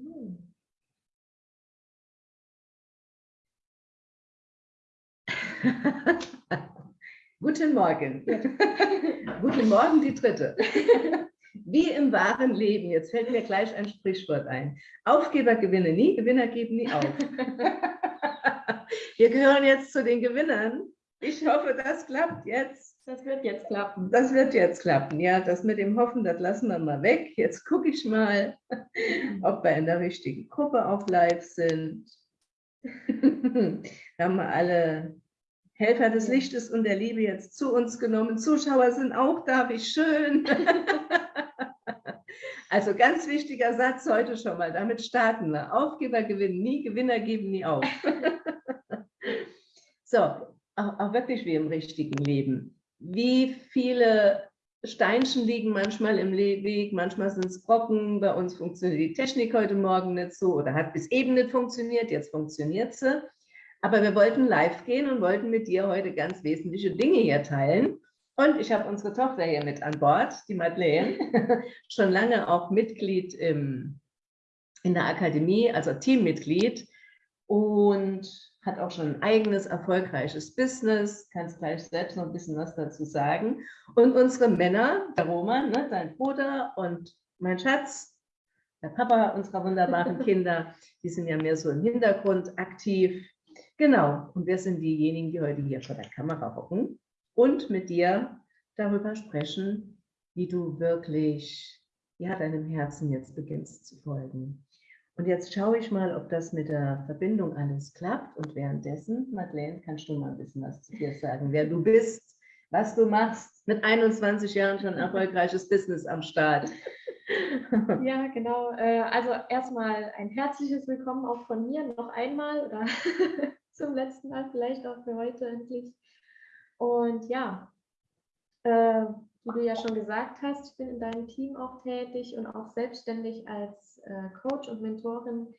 Hm. Guten Morgen. Guten Morgen, die dritte. Wie im wahren Leben, jetzt fällt mir gleich ein Sprichwort ein. Aufgeber gewinnen nie, Gewinner geben nie auf. Wir gehören jetzt zu den Gewinnern. Ich hoffe, das klappt jetzt. Das wird jetzt klappen. Das wird jetzt klappen, ja. Das mit dem Hoffen, das lassen wir mal weg. Jetzt gucke ich mal, ob wir in der richtigen Gruppe auf live sind. haben wir alle Helfer des Lichtes und der Liebe jetzt zu uns genommen. Zuschauer sind auch da, wie schön. Also ganz wichtiger Satz heute schon mal, damit starten wir. Aufgeber gewinnen nie, Gewinner geben nie auf. So, auch, auch wirklich wie im richtigen Leben. Wie viele Steinchen liegen manchmal im Weg, manchmal sind es Brocken, bei uns funktioniert die Technik heute Morgen nicht so oder hat bis eben nicht funktioniert, jetzt funktioniert sie. Aber wir wollten live gehen und wollten mit dir heute ganz wesentliche Dinge hier teilen. Und ich habe unsere Tochter hier mit an Bord, die Madeleine, schon lange auch Mitglied im, in der Akademie, also Teammitglied und hat auch schon ein eigenes erfolgreiches Business, kannst gleich selbst noch ein bisschen was dazu sagen. Und unsere Männer, der Roman, ne, dein Bruder und mein Schatz, der Papa unserer wunderbaren Kinder, die sind ja mehr so im Hintergrund aktiv. Genau, und wir sind diejenigen, die heute hier vor der Kamera hocken und mit dir darüber sprechen, wie du wirklich ja, deinem Herzen jetzt beginnst zu folgen. Und jetzt schaue ich mal, ob das mit der Verbindung alles klappt. Und währenddessen, Madeleine, kannst du mal ein bisschen was zu dir sagen, wer du bist, was du machst. Mit 21 Jahren schon erfolgreiches Business am Start. Ja, genau. Äh, also erstmal ein herzliches Willkommen auch von mir noch einmal oder zum letzten Mal vielleicht auch für heute endlich. Und ja, äh, wie du ja schon gesagt hast, ich bin in deinem Team auch tätig und auch selbstständig als äh, Coach und Mentorin,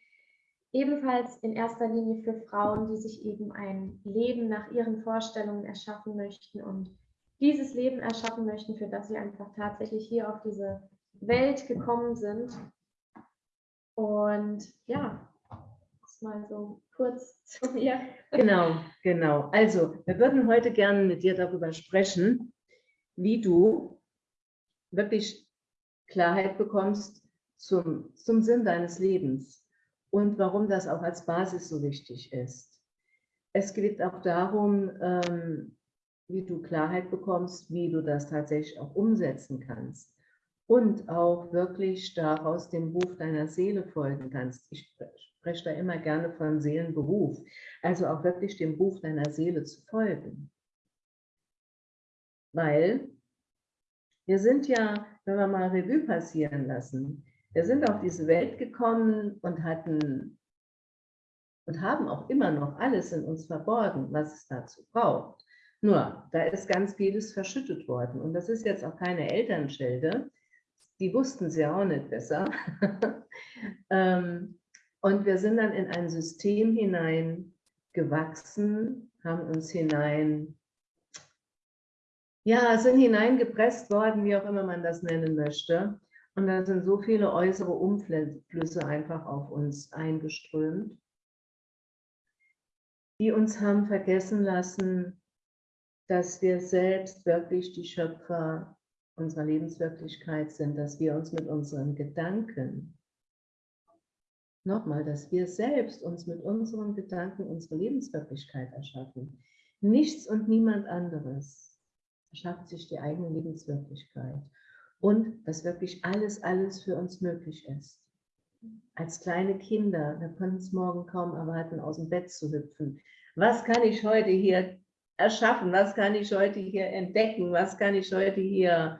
ebenfalls in erster Linie für Frauen, die sich eben ein Leben nach ihren Vorstellungen erschaffen möchten und dieses Leben erschaffen möchten, für das sie einfach tatsächlich hier auf diese Welt gekommen sind. Und ja, das mal so kurz zu mir. Genau, genau. Also, wir würden heute gerne mit dir darüber sprechen, wie du wirklich Klarheit bekommst zum, zum Sinn deines Lebens und warum das auch als Basis so wichtig ist. Es geht auch darum, ähm, wie du Klarheit bekommst, wie du das tatsächlich auch umsetzen kannst und auch wirklich daraus dem Ruf deiner Seele folgen kannst. Ich spreche da immer gerne von Seelenberuf, also auch wirklich dem Ruf deiner Seele zu folgen. Weil wir sind ja, wenn wir mal Revue passieren lassen, wir sind auf diese Welt gekommen und hatten und haben auch immer noch alles in uns verborgen, was es dazu braucht. Nur, da ist ganz vieles verschüttet worden. Und das ist jetzt auch keine Elternschilde. Die wussten ja auch nicht besser. Ähm, und wir sind dann in ein System hinein gewachsen, haben uns hinein ja, sind hineingepresst worden, wie auch immer man das nennen möchte. Und da sind so viele äußere Umflüsse einfach auf uns eingeströmt, die uns haben vergessen lassen, dass wir selbst wirklich die Schöpfer unserer Lebenswirklichkeit sind, dass wir uns mit unseren Gedanken, nochmal, dass wir selbst uns mit unseren Gedanken unsere Lebenswirklichkeit erschaffen. Nichts und niemand anderes schafft sich die eigene Lebenswirklichkeit und dass wirklich alles, alles für uns möglich ist. Als kleine Kinder, wir können es morgen kaum erwarten, aus dem Bett zu hüpfen. Was kann ich heute hier erschaffen? Was kann ich heute hier entdecken? Was kann ich heute hier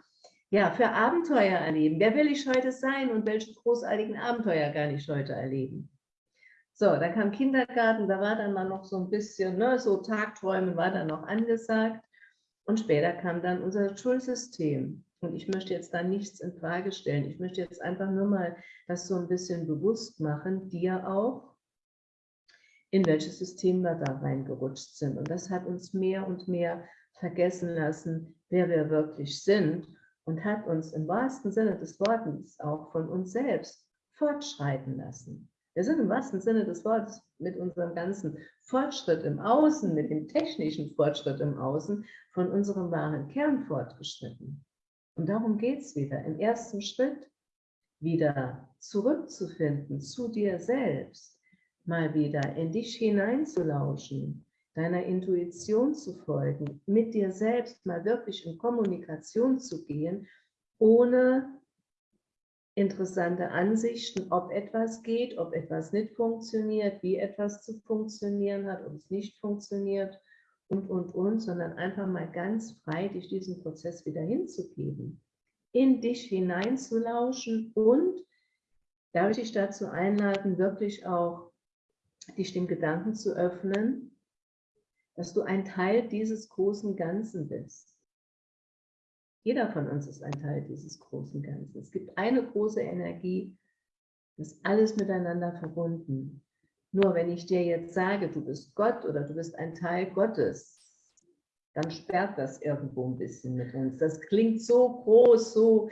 ja, für Abenteuer erleben? Wer will ich heute sein und welche großartigen Abenteuer kann ich heute erleben? So, da kam Kindergarten, da war dann mal noch so ein bisschen, ne, so Tagträumen war dann noch angesagt. Und später kam dann unser Schulsystem. Und ich möchte jetzt da nichts in Frage stellen. Ich möchte jetzt einfach nur mal das so ein bisschen bewusst machen, dir auch, in welches System wir da reingerutscht sind. Und das hat uns mehr und mehr vergessen lassen, wer wir wirklich sind und hat uns im wahrsten Sinne des Wortes auch von uns selbst fortschreiten lassen. Wir sind im wahrsten Sinne des Wortes mit unserem ganzen Fortschritt im Außen, mit dem technischen Fortschritt im Außen von unserem wahren Kern fortgeschritten. Und darum geht es wieder. Im ersten Schritt wieder zurückzufinden zu dir selbst, mal wieder in dich hineinzulauschen, deiner Intuition zu folgen, mit dir selbst mal wirklich in Kommunikation zu gehen, ohne interessante Ansichten, ob etwas geht, ob etwas nicht funktioniert, wie etwas zu funktionieren hat, ob es nicht funktioniert und, und, und, sondern einfach mal ganz frei dich diesen Prozess wieder hinzugeben, in dich hineinzulauschen und darf ich dich dazu einladen, wirklich auch dich dem Gedanken zu öffnen, dass du ein Teil dieses großen Ganzen bist. Jeder von uns ist ein Teil dieses großen Ganzen. Es gibt eine große Energie, das ist alles miteinander verbunden. Nur wenn ich dir jetzt sage, du bist Gott oder du bist ein Teil Gottes, dann sperrt das irgendwo ein bisschen mit uns. Das klingt so groß, so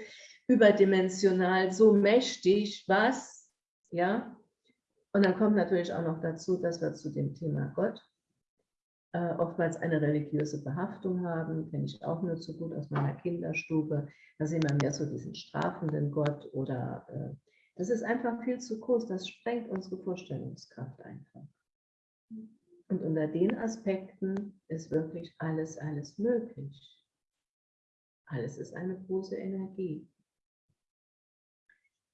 überdimensional, so mächtig, was? Ja? Und dann kommt natürlich auch noch dazu, dass wir zu dem Thema Gott äh, oftmals eine religiöse Behaftung haben, kenne ich auch nur zu gut aus meiner Kinderstube. Da sehen wir mehr so diesen strafenden Gott oder äh, das ist einfach viel zu groß, das sprengt unsere Vorstellungskraft einfach. Und unter den Aspekten ist wirklich alles, alles möglich. Alles ist eine große Energie.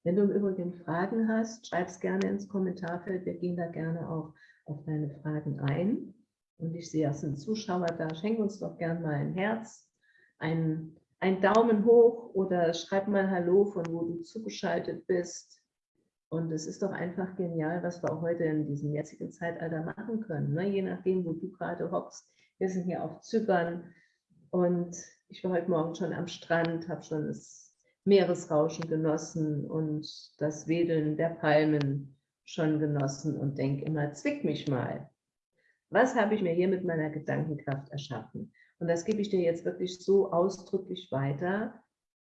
Wenn du im Übrigen Fragen hast, schreib es gerne ins Kommentarfeld. Wir gehen da gerne auch auf deine Fragen ein. Und ich sehe, es sind Zuschauer da. Schenk uns doch gern mal ein Herz, ein, ein Daumen hoch oder schreib mal Hallo, von wo du zugeschaltet bist. Und es ist doch einfach genial, was wir heute in diesem jetzigen Zeitalter machen können. Ne? Je nachdem, wo du gerade hockst. Wir sind hier auf Zypern und ich war heute Morgen schon am Strand, habe schon das Meeresrauschen genossen und das Wedeln der Palmen schon genossen und denke immer, zwick mich mal. Was habe ich mir hier mit meiner Gedankenkraft erschaffen? Und das gebe ich dir jetzt wirklich so ausdrücklich weiter,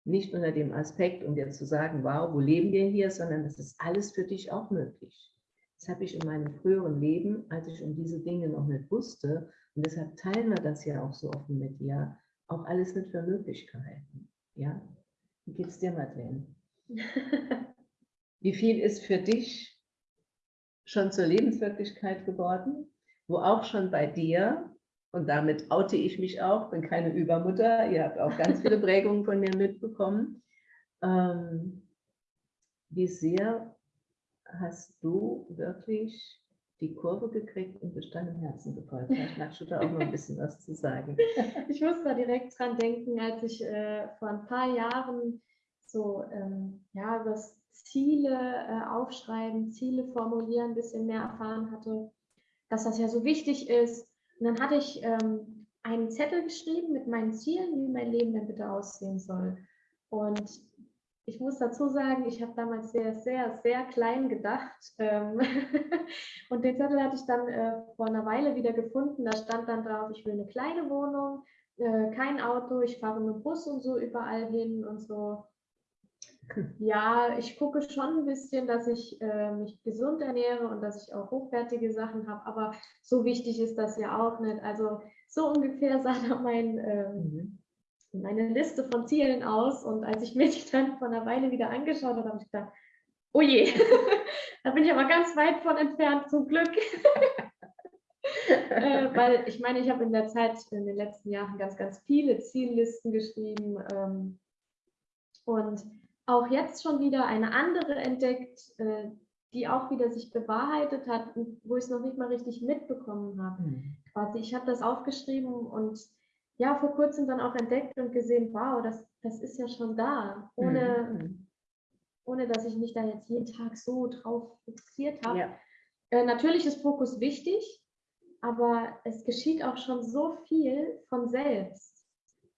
nicht unter dem Aspekt, um dir zu sagen, wow, wo leben wir hier, sondern das ist alles für dich auch möglich. Das habe ich in meinem früheren Leben, als ich um diese Dinge noch nicht wusste, und deshalb teilen wir das ja auch so offen mit dir, auch alles nicht für Möglichkeiten. Ja? Wie geht es dir, Madeleine? Wie viel ist für dich schon zur Lebenswirklichkeit geworden? Wo auch schon bei dir, und damit oute ich mich auch, bin keine Übermutter, ihr habt auch ganz viele Prägungen von mir mitbekommen, ähm, wie sehr hast du wirklich die Kurve gekriegt und bist deinem Herzen gefolgt. Vielleicht du da auch noch ein bisschen was zu sagen. Ich muss da direkt dran denken, als ich äh, vor ein paar Jahren so ähm, ja, über Ziele äh, aufschreiben, Ziele formulieren, ein bisschen mehr erfahren hatte dass das ja so wichtig ist. Und dann hatte ich ähm, einen Zettel geschrieben mit meinen Zielen, wie mein Leben denn bitte aussehen soll. Und ich muss dazu sagen, ich habe damals sehr, sehr, sehr klein gedacht. Ähm und den Zettel hatte ich dann äh, vor einer Weile wieder gefunden. Da stand dann drauf, ich will eine kleine Wohnung, äh, kein Auto, ich fahre mit dem Bus und so überall hin und so. Ja, ich gucke schon ein bisschen, dass ich äh, mich gesund ernähre und dass ich auch hochwertige Sachen habe, aber so wichtig ist das ja auch nicht. Also so ungefähr sah da mein, ähm, mhm. meine Liste von Zielen aus und als ich mir die dann vor einer Weile wieder angeschaut habe, habe ich gedacht, oh je, da bin ich aber ganz weit von entfernt, zum Glück. äh, weil ich meine, ich habe in der Zeit, in den letzten Jahren ganz, ganz viele Ziellisten geschrieben ähm, und auch jetzt schon wieder eine andere entdeckt, äh, die auch wieder sich bewahrheitet hat wo ich es noch nicht mal richtig mitbekommen habe. Mhm. Quasi, ich habe das aufgeschrieben und ja, vor kurzem dann auch entdeckt und gesehen, wow, das, das ist ja schon da, ohne, mhm. ohne dass ich mich da jetzt jeden Tag so drauf fixiert habe. Ja. Äh, natürlich ist Fokus wichtig, aber es geschieht auch schon so viel von selbst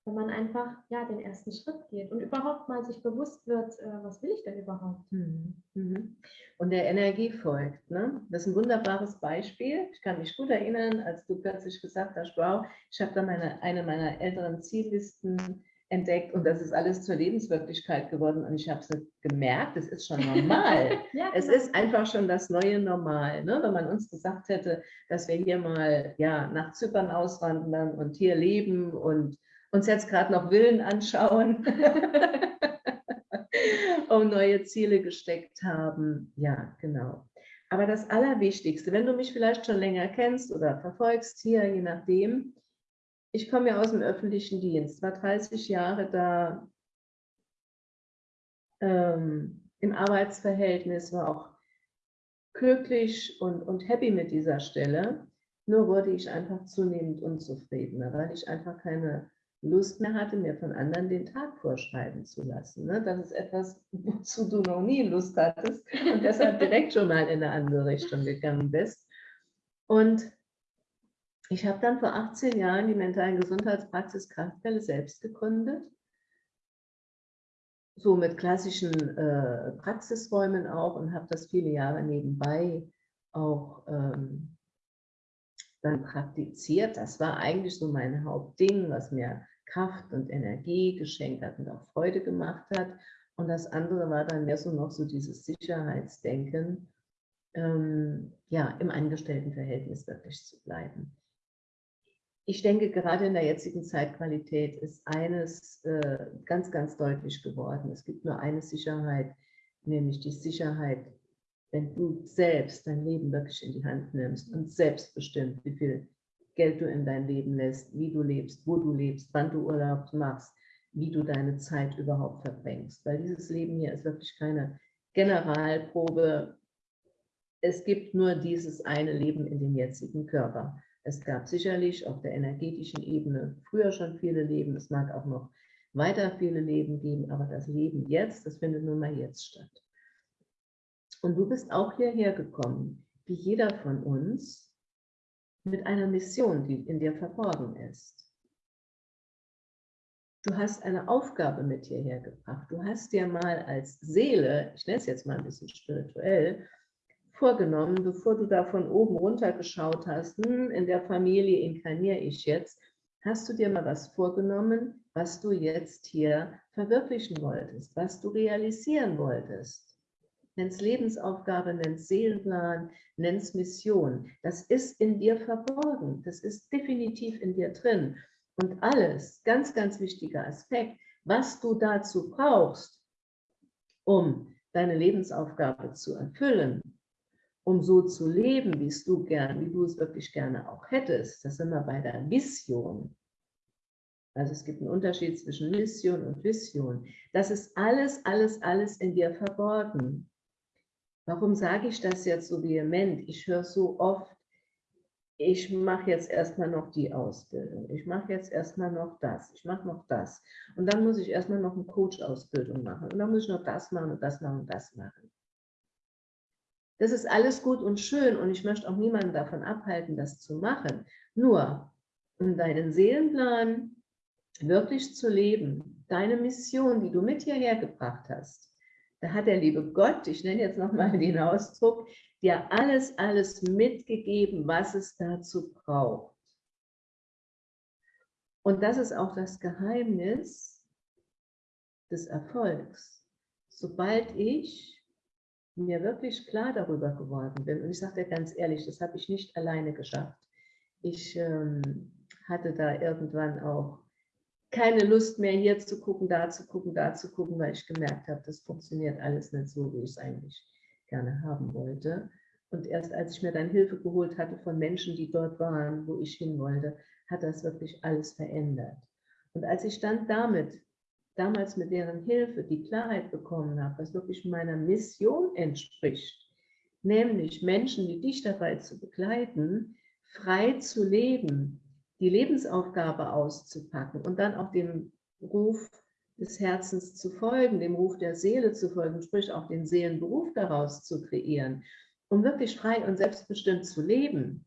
wenn man einfach ja den ersten Schritt geht und überhaupt mal sich bewusst wird, äh, was will ich denn überhaupt? Mhm. mhm. Und der Energie folgt. Ne? Das ist ein wunderbares Beispiel. Ich kann mich gut erinnern, als du plötzlich gesagt hast, wow, ich habe da meine, eine meiner älteren Ziellisten entdeckt und das ist alles zur Lebenswirklichkeit geworden und ich habe es gemerkt, es ist schon normal. ja, es genau. ist einfach schon das neue Normal. Ne? Wenn man uns gesagt hätte, dass wir hier mal ja, nach Zypern auswandern und hier leben und uns jetzt gerade noch Villen anschauen, um neue Ziele gesteckt haben. Ja, genau. Aber das Allerwichtigste, wenn du mich vielleicht schon länger kennst oder verfolgst hier, je nachdem, ich komme ja aus dem öffentlichen Dienst, war 30 Jahre da ähm, im Arbeitsverhältnis, war auch glücklich und, und happy mit dieser Stelle. Nur wurde ich einfach zunehmend unzufriedener, weil ich einfach keine Lust mehr hatte, mir von anderen den Tag vorschreiben zu lassen. Ne? Das ist etwas, wozu du noch nie Lust hattest und deshalb direkt schon mal in eine andere Richtung gegangen bist. Und ich habe dann vor 18 Jahren die mentalen Gesundheitspraxis Kraftquelle selbst gegründet. So mit klassischen äh, Praxisräumen auch und habe das viele Jahre nebenbei auch ähm, dann praktiziert. Das war eigentlich so mein Hauptding, was mir Kraft und Energie geschenkt hat und auch Freude gemacht hat. Und das andere war dann mehr so noch so dieses Sicherheitsdenken, ähm, ja, im Angestelltenverhältnis wirklich zu bleiben ich denke, gerade in der jetzigen Zeitqualität ist eines äh, ganz, ganz deutlich geworden. Es gibt nur eine Sicherheit, nämlich die Sicherheit, wenn du selbst dein Leben wirklich in die Hand nimmst und selbst bestimmt, wie viel Geld du in dein Leben lässt, wie du lebst, wo du lebst, wann du Urlaub machst, wie du deine Zeit überhaupt verbringst. Weil dieses Leben hier ist wirklich keine Generalprobe. Es gibt nur dieses eine Leben in dem jetzigen Körper. Es gab sicherlich auf der energetischen Ebene früher schon viele Leben. Es mag auch noch weiter viele Leben geben, aber das Leben jetzt, das findet nun mal jetzt statt. Und du bist auch hierher gekommen, wie jeder von uns, mit einer Mission, die in dir verborgen ist. Du hast eine Aufgabe mit hierher gebracht. Du hast dir mal als Seele, ich nenne es jetzt mal ein bisschen spirituell, vorgenommen, bevor du da von oben runter geschaut hast, hm, in der Familie inkarniere ich jetzt, hast du dir mal was vorgenommen, was du jetzt hier verwirklichen wolltest, was du realisieren wolltest. Nenn's Lebensaufgabe, nenn's Seelenplan, nenn's Mission. Das ist in dir verborgen, das ist definitiv in dir drin. Und alles, ganz, ganz wichtiger Aspekt, was du dazu brauchst, um deine Lebensaufgabe zu erfüllen, um so zu leben, wie es du gern, wie du es wirklich gerne auch hättest. Das sind wir bei der Mission. Also es gibt einen Unterschied zwischen Mission und Vision. Das ist alles, alles, alles in dir verborgen. Warum sage ich das jetzt so vehement? Ich höre so oft, ich mache jetzt erstmal noch die Ausbildung, ich mache jetzt erstmal noch das, ich mache noch das. Und dann muss ich erstmal noch eine Coach-Ausbildung machen. Und dann muss ich noch das machen und das machen und das machen. Das ist alles gut und schön und ich möchte auch niemanden davon abhalten, das zu machen. Nur, um deinen Seelenplan wirklich zu leben, deine Mission, die du mit hierher gebracht hast, da hat der liebe Gott, ich nenne jetzt nochmal den Ausdruck, dir alles, alles mitgegeben, was es dazu braucht. Und das ist auch das Geheimnis des Erfolgs. Sobald ich mir wirklich klar darüber geworden bin, und ich sage dir ganz ehrlich, das habe ich nicht alleine geschafft. Ich ähm, hatte da irgendwann auch keine Lust mehr, hier zu gucken, da zu gucken, da zu gucken, weil ich gemerkt habe, das funktioniert alles nicht so, wie ich es eigentlich gerne haben wollte. Und erst als ich mir dann Hilfe geholt hatte von Menschen, die dort waren, wo ich hin wollte, hat das wirklich alles verändert. Und als ich dann damit damals mit deren Hilfe die Klarheit bekommen habe, was wirklich meiner Mission entspricht, nämlich Menschen wie dich dabei zu begleiten, frei zu leben, die Lebensaufgabe auszupacken und dann auch dem Ruf des Herzens zu folgen, dem Ruf der Seele zu folgen, sprich auch den Seelenberuf daraus zu kreieren, um wirklich frei und selbstbestimmt zu leben.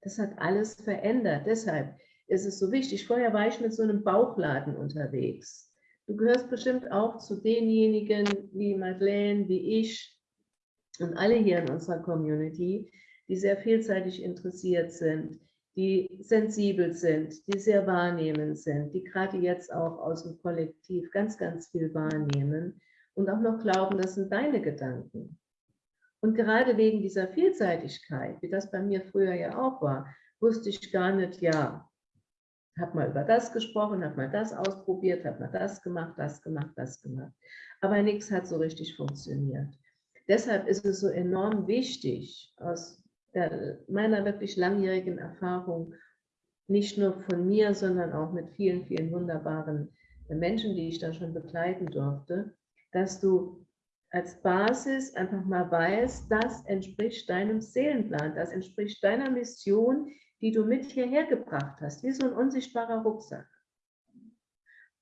Das hat alles verändert. Deshalb ist es so wichtig. Vorher war ich mit so einem Bauchladen unterwegs. Du gehörst bestimmt auch zu denjenigen wie Madeleine, wie ich und alle hier in unserer Community, die sehr vielseitig interessiert sind, die sensibel sind, die sehr wahrnehmend sind, die gerade jetzt auch aus dem Kollektiv ganz, ganz viel wahrnehmen und auch noch glauben, das sind deine Gedanken. Und gerade wegen dieser Vielseitigkeit, wie das bei mir früher ja auch war, wusste ich gar nicht, ja, habe mal über das gesprochen, habe mal das ausprobiert, habe mal das gemacht, das gemacht, das gemacht. Aber nichts hat so richtig funktioniert. Deshalb ist es so enorm wichtig, aus der, meiner wirklich langjährigen Erfahrung, nicht nur von mir, sondern auch mit vielen, vielen wunderbaren Menschen, die ich da schon begleiten durfte, dass du als Basis einfach mal weißt, das entspricht deinem Seelenplan, das entspricht deiner Mission, die du mit hierher gebracht hast, wie so ein unsichtbarer Rucksack.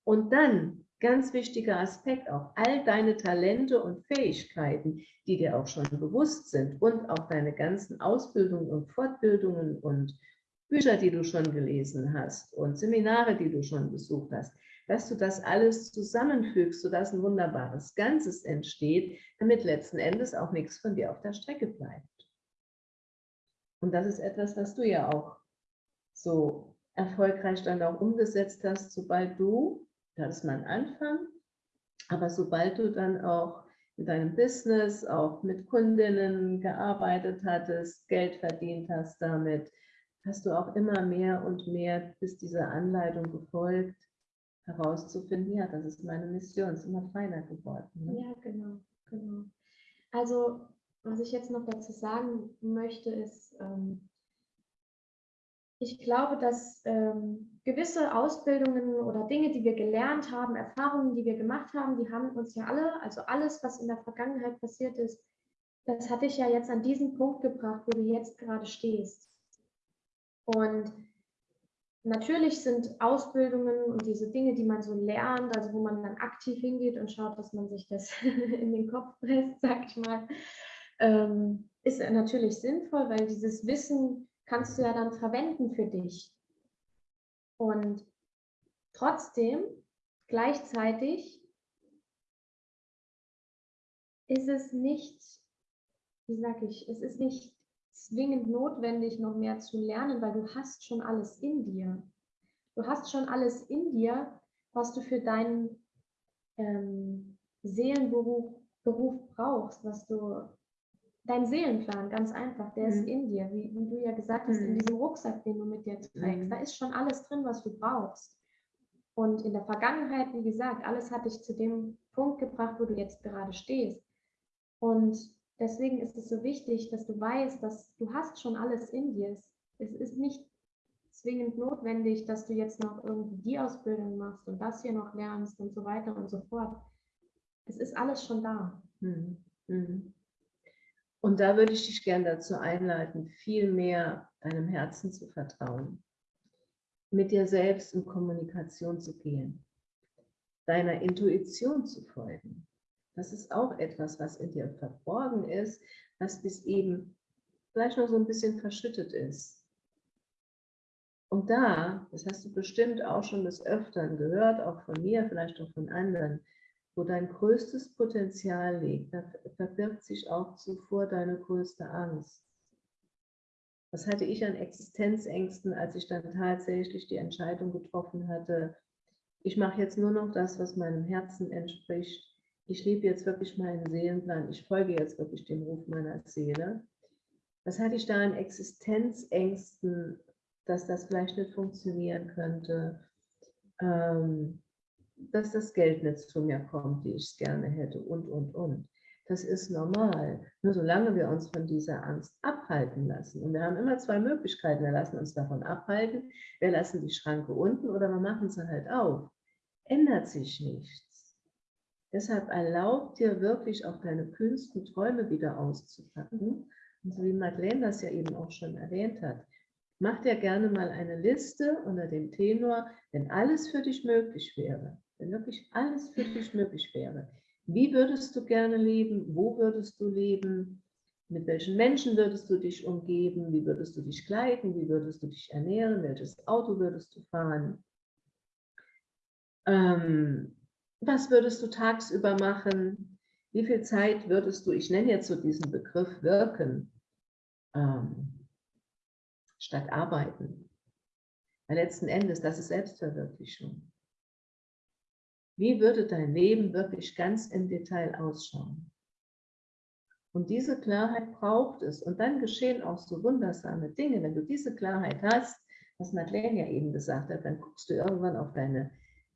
Und dann, ganz wichtiger Aspekt auch, all deine Talente und Fähigkeiten, die dir auch schon bewusst sind und auch deine ganzen Ausbildungen und Fortbildungen und Bücher, die du schon gelesen hast und Seminare, die du schon besucht hast, dass du das alles zusammenfügst, sodass ein wunderbares Ganzes entsteht, damit letzten Endes auch nichts von dir auf der Strecke bleibt. Und das ist etwas, was du ja auch so erfolgreich dann auch umgesetzt hast, sobald du, das ist mein Anfang, aber sobald du dann auch in deinem Business, auch mit Kundinnen gearbeitet hattest, Geld verdient hast damit, hast du auch immer mehr und mehr bis dieser Anleitung gefolgt, herauszufinden, ja, das ist meine Mission, ist immer feiner geworden. Ne? Ja, genau, genau. Also, was ich jetzt noch dazu sagen möchte, ist, ähm, ich glaube, dass ähm, gewisse Ausbildungen oder Dinge, die wir gelernt haben, Erfahrungen, die wir gemacht haben, die haben uns ja alle, also alles, was in der Vergangenheit passiert ist, das hat dich ja jetzt an diesen Punkt gebracht, wo du jetzt gerade stehst. Und natürlich sind Ausbildungen und diese Dinge, die man so lernt, also wo man dann aktiv hingeht und schaut, dass man sich das in den Kopf presst, sag ich mal, ähm, ist natürlich sinnvoll, weil dieses Wissen kannst du ja dann verwenden für dich. Und trotzdem, gleichzeitig ist es nicht, wie sage ich, es ist nicht zwingend notwendig, noch mehr zu lernen, weil du hast schon alles in dir. Du hast schon alles in dir, was du für deinen ähm, Seelenberuf Beruf brauchst, was du dein Seelenplan, ganz einfach, der mhm. ist in dir, wie, wie, du ja gesagt hast, mhm. in diesem Rucksack, den du mit dir trägst. Mhm. Da ist schon alles drin, was du brauchst. Und in der Vergangenheit, wie gesagt, alles hat dich zu dem Punkt gebracht, wo du jetzt gerade stehst. Und deswegen ist es so wichtig, dass du weißt, dass du hast schon alles in dir. Es ist nicht zwingend notwendig, dass du jetzt noch irgendwie die Ausbildung machst und das hier noch lernst und so weiter und so fort. Es ist alles schon da. Mhm. Mhm. Und da würde ich dich gerne dazu einleiten, viel mehr deinem Herzen zu vertrauen, mit dir selbst in Kommunikation zu gehen, deiner Intuition zu folgen. Das ist auch etwas, was in dir verborgen ist, was bis eben vielleicht noch so ein bisschen verschüttet ist. Und da, das hast du bestimmt auch schon des Öfteren gehört, auch von mir, vielleicht auch von anderen, wo dein größtes Potenzial liegt, da verbirgt sich auch zuvor deine größte Angst. Was hatte ich an Existenzängsten, als ich dann tatsächlich die Entscheidung getroffen hatte, ich mache jetzt nur noch das, was meinem Herzen entspricht. Ich lebe jetzt wirklich meinen Seelenplan. Ich folge jetzt wirklich dem Ruf meiner Seele. Was hatte ich da an Existenzängsten, dass das vielleicht nicht funktionieren könnte? Ähm, dass das Geld nicht zu mir kommt, wie ich es gerne hätte und, und, und. Das ist normal. Nur solange wir uns von dieser Angst abhalten lassen. Und wir haben immer zwei Möglichkeiten. Wir lassen uns davon abhalten, wir lassen die Schranke unten oder wir machen sie halt auf. Ändert sich nichts. Deshalb erlaubt dir wirklich auch deine kühnsten Träume wieder auszupacken. Und so wie Madeleine das ja eben auch schon erwähnt hat, mach dir gerne mal eine Liste unter dem Tenor, wenn alles für dich möglich wäre wenn wirklich alles für dich möglich wäre, wie würdest du gerne leben? Wo würdest du leben? Mit welchen Menschen würdest du dich umgeben? Wie würdest du dich kleiden? Wie würdest du dich ernähren? Welches Auto würdest du fahren? Ähm, was würdest du tagsüber machen? Wie viel Zeit würdest du, ich nenne jetzt so diesen Begriff wirken, ähm, statt arbeiten? Weil letzten Endes, das ist Selbstverwirklichung. Wie würde dein Leben wirklich ganz im Detail ausschauen? Und diese Klarheit braucht es. Und dann geschehen auch so wundersame Dinge. Wenn du diese Klarheit hast, was Madeleine ja eben gesagt hat, dann guckst du irgendwann auf deine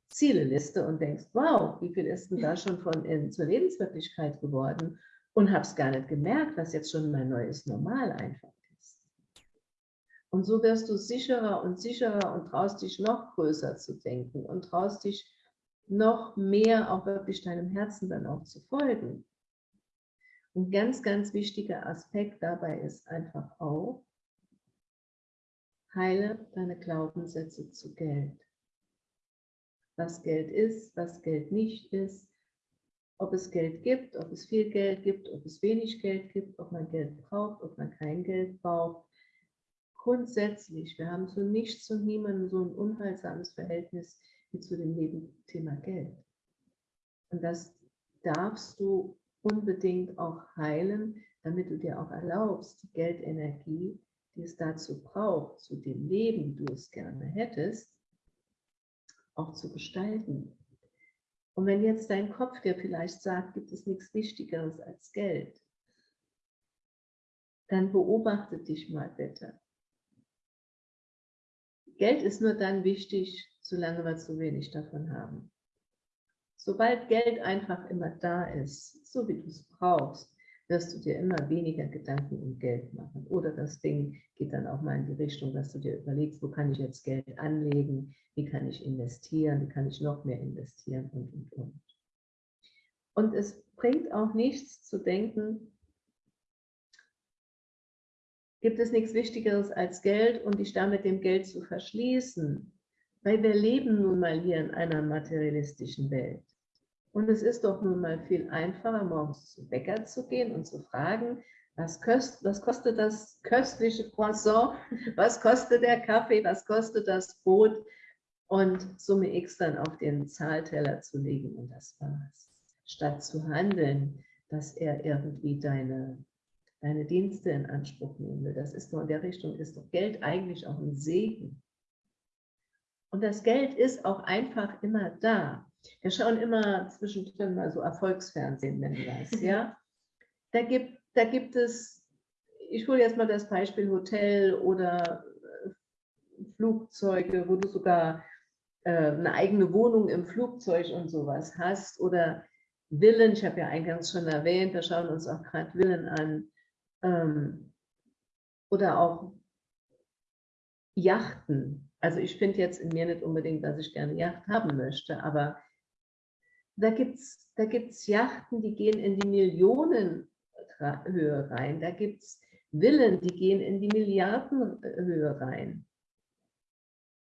Zieleliste und denkst, wow, wie viel ist denn da schon von in, zur Lebenswirklichkeit geworden? Und habe es gar nicht gemerkt, was jetzt schon mein neues Normal einfach ist. Und so wirst du sicherer und sicherer und traust dich noch größer zu denken und traust dich noch mehr auch wirklich deinem Herzen dann auch zu folgen. Ein ganz, ganz wichtiger Aspekt dabei ist einfach auch, heile deine Glaubenssätze zu Geld. Was Geld ist, was Geld nicht ist, ob es Geld gibt, ob es viel Geld gibt, ob es wenig Geld gibt, ob man Geld braucht, ob man kein Geld braucht. Grundsätzlich, wir haben zu nichts und niemandem so ein unheilsames Verhältnis wie zu dem Thema Geld. Und das darfst du unbedingt auch heilen, damit du dir auch erlaubst, die Geldenergie, die es dazu braucht, zu dem Leben, wie du es gerne hättest, auch zu gestalten. Und wenn jetzt dein Kopf dir vielleicht sagt, gibt es nichts Wichtigeres als Geld, dann beobachte dich mal bitte. Geld ist nur dann wichtig, solange wir zu wenig davon haben. Sobald Geld einfach immer da ist, so wie du es brauchst, wirst du dir immer weniger Gedanken um Geld machen. Oder das Ding geht dann auch mal in die Richtung, dass du dir überlegst, wo kann ich jetzt Geld anlegen, wie kann ich investieren, wie kann ich noch mehr investieren und, und, und. Und es bringt auch nichts zu denken, gibt es nichts Wichtigeres als Geld und dich damit dem Geld zu verschließen. Weil wir leben nun mal hier in einer materialistischen Welt. Und es ist doch nun mal viel einfacher, morgens zum Bäcker zu gehen und zu fragen, was, köst, was kostet das köstliche Croissant, was kostet der Kaffee, was kostet das Brot und Summe X dann auf den Zahlteller zu legen und das war's. Statt zu handeln, dass er irgendwie deine, deine Dienste in Anspruch nehmen will. Das ist doch in der Richtung, ist doch Geld eigentlich auch ein Segen. Und das Geld ist auch einfach immer da. Wir schauen immer zwischendrin mal so Erfolgsfernsehen, wenn du das, ja. Da gibt, da gibt es, ich hole jetzt mal das Beispiel Hotel oder äh, Flugzeuge, wo du sogar äh, eine eigene Wohnung im Flugzeug und sowas hast oder Villen, ich habe ja eingangs schon erwähnt, wir schauen uns auch gerade Villen an ähm, oder auch Yachten, also ich finde jetzt in mir nicht unbedingt, dass ich gerne Yacht haben möchte, aber da gibt es da gibt's Yachten, die gehen in die Millionenhöhe rein. Da gibt es Villen, die gehen in die Milliardenhöhe rein.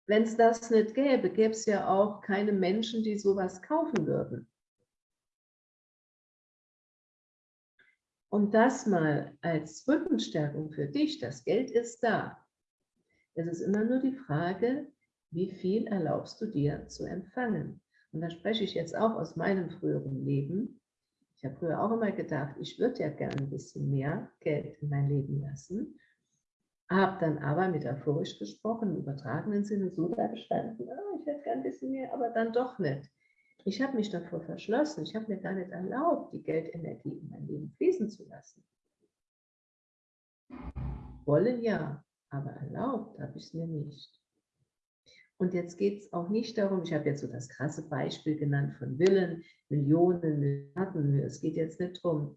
Wenn es das nicht gäbe, gäbe es ja auch keine Menschen, die sowas kaufen würden. Und das mal als Rückenstärkung für dich, das Geld ist da. Es ist immer nur die Frage, wie viel erlaubst du dir zu empfangen? Und da spreche ich jetzt auch aus meinem früheren Leben. Ich habe früher auch immer gedacht, ich würde ja gerne ein bisschen mehr Geld in mein Leben lassen. Habe dann aber metaphorisch gesprochen, im übertragenen Sinne so da gestanden, oh, ich hätte gerne ein bisschen mehr, aber dann doch nicht. Ich habe mich davor verschlossen. Ich habe mir gar nicht erlaubt, die Geldenergie in mein Leben fließen zu lassen. Wollen ja, aber erlaubt habe ich es mir nicht. Und jetzt geht es auch nicht darum, ich habe jetzt so das krasse Beispiel genannt von Villen, Millionen, Milliarden. Es geht jetzt nicht darum,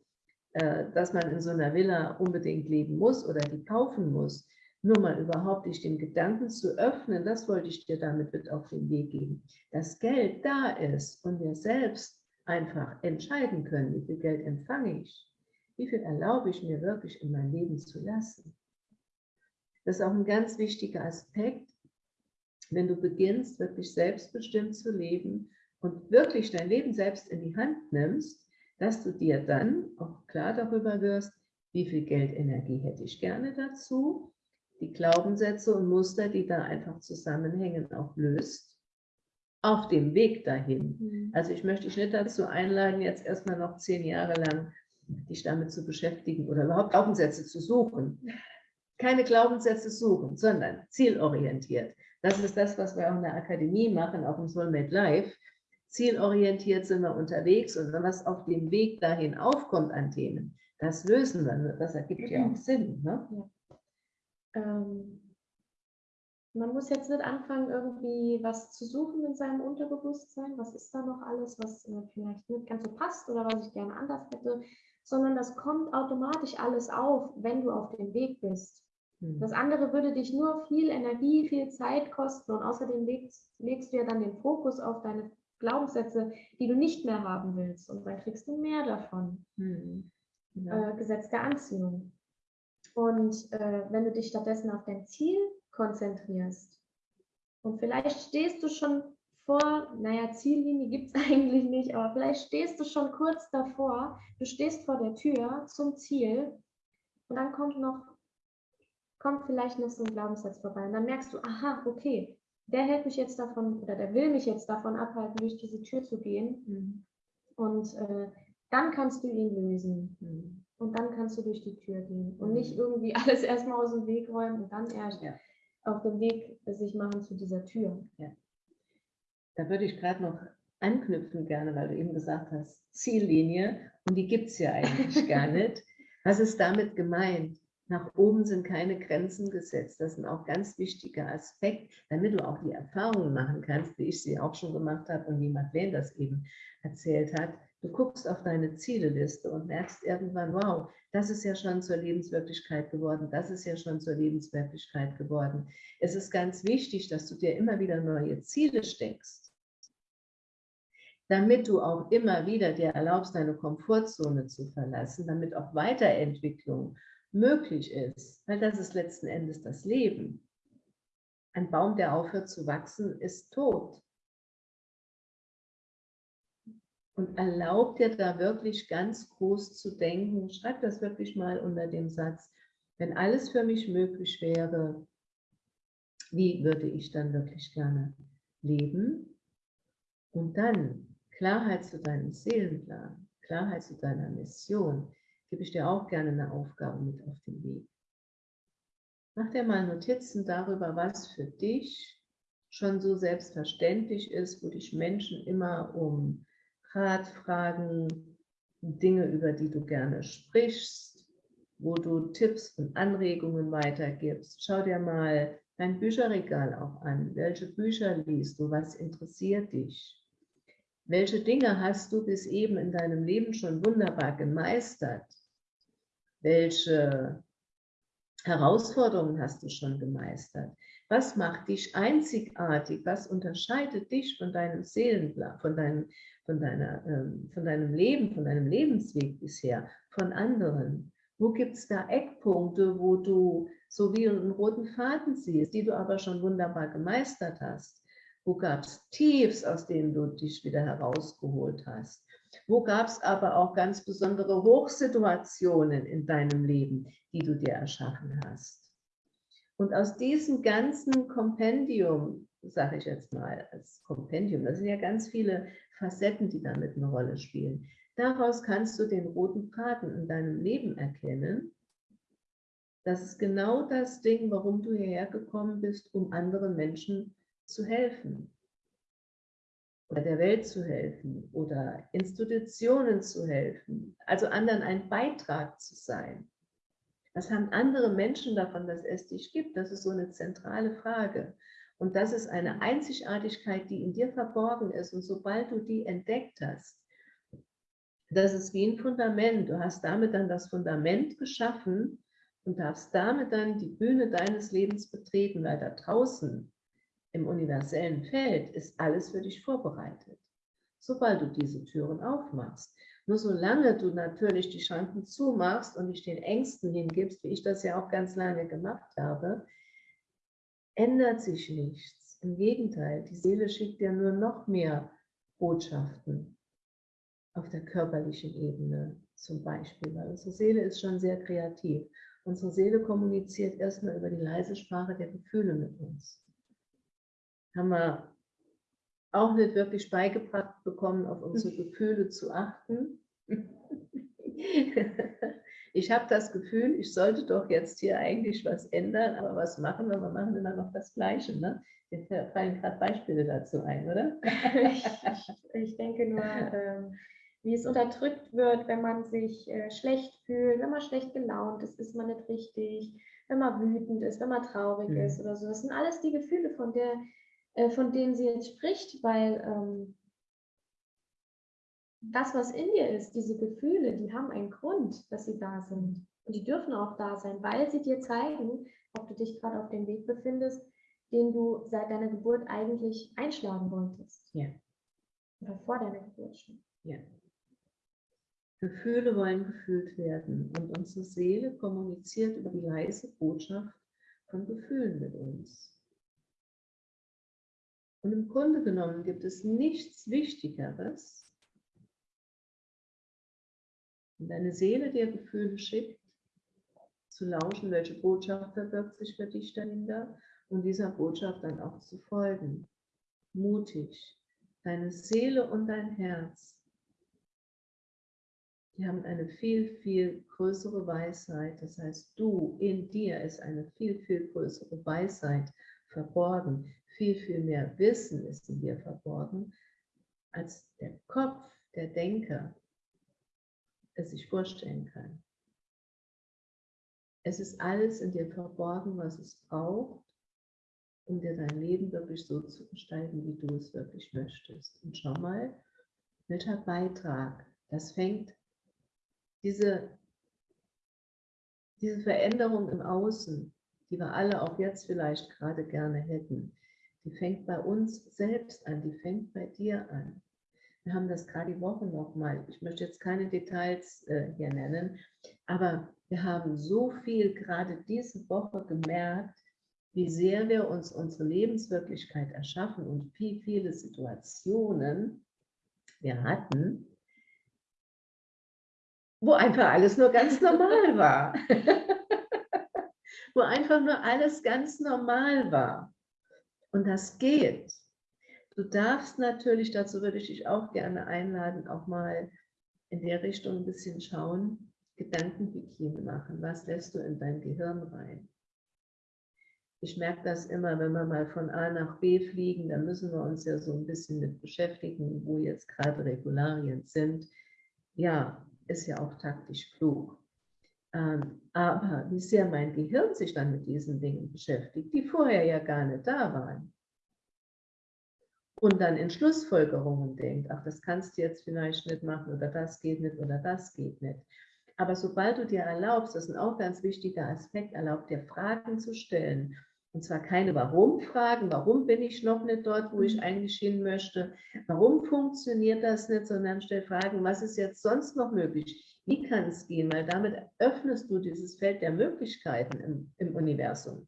äh, dass man in so einer Villa unbedingt leben muss oder die kaufen muss. Nur mal überhaupt dich den Gedanken zu öffnen, das wollte ich dir damit mit auf den Weg geben. Dass Geld da ist und wir selbst einfach entscheiden können, wie viel Geld empfange ich, wie viel erlaube ich mir wirklich in mein Leben zu lassen. Das ist auch ein ganz wichtiger Aspekt, wenn du beginnst, wirklich selbstbestimmt zu leben und wirklich dein Leben selbst in die Hand nimmst, dass du dir dann auch klar darüber wirst, wie viel Geldenergie hätte ich gerne dazu, die Glaubenssätze und Muster, die da einfach zusammenhängen, auch löst, auf dem Weg dahin. Mhm. Also ich möchte dich nicht dazu einladen, jetzt erstmal noch zehn Jahre lang dich damit zu beschäftigen oder überhaupt Glaubenssätze zu suchen keine Glaubenssätze suchen, sondern zielorientiert. Das ist das, was wir auch in der Akademie machen, auch im Soulmate Live. Zielorientiert sind wir unterwegs und was auf dem Weg dahin aufkommt an Themen, das lösen wir. Das ergibt ja auch Sinn. Ne? Ja. Ähm, man muss jetzt nicht anfangen, irgendwie was zu suchen in seinem Unterbewusstsein. Was ist da noch alles, was äh, vielleicht nicht ganz so passt oder was ich gerne anders hätte, sondern das kommt automatisch alles auf, wenn du auf dem Weg bist. Mhm. Das andere würde dich nur viel Energie, viel Zeit kosten und außerdem legst, legst du ja dann den Fokus auf deine Glaubenssätze, die du nicht mehr haben willst und dann kriegst du mehr davon. Mhm. Ja. Äh, Gesetz der Anziehung. Und äh, wenn du dich stattdessen auf dein Ziel konzentrierst und vielleicht stehst du schon vor, naja, Ziellinie gibt es eigentlich nicht, aber vielleicht stehst du schon kurz davor, du stehst vor der Tür zum Ziel und dann kommt noch, kommt vielleicht noch so ein Glaubenssatz vorbei und dann merkst du, aha, okay, der hält mich jetzt davon oder der will mich jetzt davon abhalten, durch diese Tür zu gehen. Mhm. Und äh, dann kannst du ihn lösen. Mhm. Und dann kannst du durch die Tür gehen und nicht mhm. irgendwie alles erstmal aus dem Weg räumen und dann erst ja. auf dem Weg sich machen zu dieser Tür. Ja. Da würde ich gerade noch anknüpfen gerne, weil du eben gesagt hast, Ziellinie und die gibt es ja eigentlich gar nicht. Was ist damit gemeint? Nach oben sind keine Grenzen gesetzt. Das ist ein auch ganz wichtiger Aspekt, damit du auch die Erfahrungen machen kannst, wie ich sie auch schon gemacht habe und wie Madeleine das eben erzählt hat. Du guckst auf deine Zieleliste und merkst irgendwann, wow, das ist ja schon zur Lebenswirklichkeit geworden, das ist ja schon zur Lebenswirklichkeit geworden. Es ist ganz wichtig, dass du dir immer wieder neue Ziele steckst, damit du auch immer wieder dir erlaubst, deine Komfortzone zu verlassen, damit auch Weiterentwicklung möglich ist, weil das ist letzten Endes das Leben. Ein Baum, der aufhört zu wachsen, ist tot. Und erlaubt dir da wirklich ganz groß zu denken, schreib das wirklich mal unter dem Satz, wenn alles für mich möglich wäre, wie würde ich dann wirklich gerne leben? Und dann Klarheit zu deinem Seelenplan, Klarheit zu deiner Mission, gebe ich dir auch gerne eine Aufgabe mit auf den Weg. Mach dir mal Notizen darüber, was für dich schon so selbstverständlich ist, wo dich Menschen immer um Rat fragen, Dinge, über die du gerne sprichst, wo du Tipps und Anregungen weitergibst. Schau dir mal dein Bücherregal auch an. Welche Bücher liest du? Was interessiert dich? Welche Dinge hast du bis eben in deinem Leben schon wunderbar gemeistert? Welche Herausforderungen hast du schon gemeistert? Was macht dich einzigartig? Was unterscheidet dich von deinem Seelenplan, von deinem von, deiner, ähm, von deinem Leben, von deinem Lebensweg bisher, von anderen? Wo gibt es da Eckpunkte, wo du so wie einen roten Faden siehst, die du aber schon wunderbar gemeistert hast? Wo gab es Tiefs, aus denen du dich wieder herausgeholt hast? Wo gab es aber auch ganz besondere Hochsituationen in deinem Leben, die du dir erschaffen hast? Und aus diesem ganzen Kompendium, sage ich jetzt mal, als Kompendium, das sind ja ganz viele Facetten, die damit eine Rolle spielen. Daraus kannst du den roten Faden in deinem Leben erkennen. Das ist genau das Ding, warum du hierher gekommen bist, um anderen Menschen zu helfen oder der Welt zu helfen oder Institutionen zu helfen, also anderen ein Beitrag zu sein. Was haben andere Menschen davon, dass es dich gibt? Das ist so eine zentrale Frage. Und das ist eine Einzigartigkeit, die in dir verborgen ist. Und sobald du die entdeckt hast, das ist wie ein Fundament. Du hast damit dann das Fundament geschaffen und darfst damit dann die Bühne deines Lebens betreten, weil da draußen im universellen Feld ist alles für dich vorbereitet. Sobald du diese Türen aufmachst. Nur solange du natürlich die Schranken zumachst und dich den Ängsten hingibst, wie ich das ja auch ganz lange gemacht habe, ändert sich nichts. Im Gegenteil, die Seele schickt dir nur noch mehr Botschaften auf der körperlichen Ebene zum Beispiel, weil unsere Seele ist schon sehr kreativ. Unsere Seele kommuniziert erstmal über die leise Sprache der Gefühle mit uns. Haben wir auch nicht wirklich beigebracht bekommen, auf unsere Gefühle zu achten. ich habe das Gefühl, ich sollte doch jetzt hier eigentlich was ändern, aber was machen wir? Wir machen immer noch das Gleiche. Ne? Mir fallen gerade Beispiele dazu ein, oder? ich, ich denke nur, ähm, wie es unterdrückt wird, wenn man sich äh, schlecht fühlt, wenn man schlecht gelaunt ist, ist man nicht richtig, wenn man wütend ist, wenn man traurig mhm. ist oder so. Das sind alles die Gefühle, von, der, äh, von denen sie jetzt spricht, weil ähm, das, was in dir ist, diese Gefühle, die haben einen Grund, dass sie da sind. Und die dürfen auch da sein, weil sie dir zeigen, ob du dich gerade auf dem Weg befindest, den du seit deiner Geburt eigentlich einschlagen wolltest. Ja. Oder vor deiner Geburt schon. Ja. Gefühle wollen gefühlt werden und unsere Seele kommuniziert über die leise Botschaft von Gefühlen mit uns. Und im Grunde genommen gibt es nichts Wichtigeres, wenn deine Seele dir Gefühle schickt, zu lauschen, welche Botschaft verbirgt sich für dich dahinter und dieser Botschaft dann auch zu folgen. Mutig. Deine Seele und dein Herz, die haben eine viel, viel größere Weisheit. Das heißt, du in dir ist eine viel, viel größere Weisheit verborgen. Viel, viel mehr Wissen ist in dir verborgen, als der Kopf, der Denker, es sich vorstellen kann. Es ist alles in dir verborgen, was es braucht, um dir dein Leben wirklich so zu gestalten, wie du es wirklich möchtest. Und schau mal, welcher Beitrag, das fängt, diese, diese Veränderung im Außen, die wir alle auch jetzt vielleicht gerade gerne hätten, die fängt bei uns selbst an, die fängt bei dir an. Wir haben das gerade die Woche nochmal, ich möchte jetzt keine Details äh, hier nennen, aber wir haben so viel gerade diese Woche gemerkt, wie sehr wir uns unsere Lebenswirklichkeit erschaffen und wie viele Situationen wir hatten, wo einfach alles nur ganz normal war. wo einfach nur alles ganz normal war. Und das geht. Du darfst natürlich, dazu würde ich dich auch gerne einladen, auch mal in der Richtung ein bisschen schauen, Gedankenhygiene machen. Was lässt du in dein Gehirn rein? Ich merke das immer, wenn wir mal von A nach B fliegen, da müssen wir uns ja so ein bisschen mit beschäftigen, wo jetzt gerade Regularien sind. Ja, ist ja auch taktisch klug. Ähm, aber wie sehr mein Gehirn sich dann mit diesen Dingen beschäftigt, die vorher ja gar nicht da waren. Und dann in Schlussfolgerungen denkt, ach, das kannst du jetzt vielleicht nicht machen oder das geht nicht oder das geht nicht. Aber sobald du dir erlaubst, das ist ein auch ganz wichtiger Aspekt, erlaubt dir Fragen zu stellen und zwar keine Warum-Fragen, warum bin ich noch nicht dort, wo ich mhm. eigentlich hin möchte, warum funktioniert das nicht, sondern stell Fragen, was ist jetzt sonst noch möglich, wie kann es gehen, weil damit öffnest du dieses Feld der Möglichkeiten im, im Universum,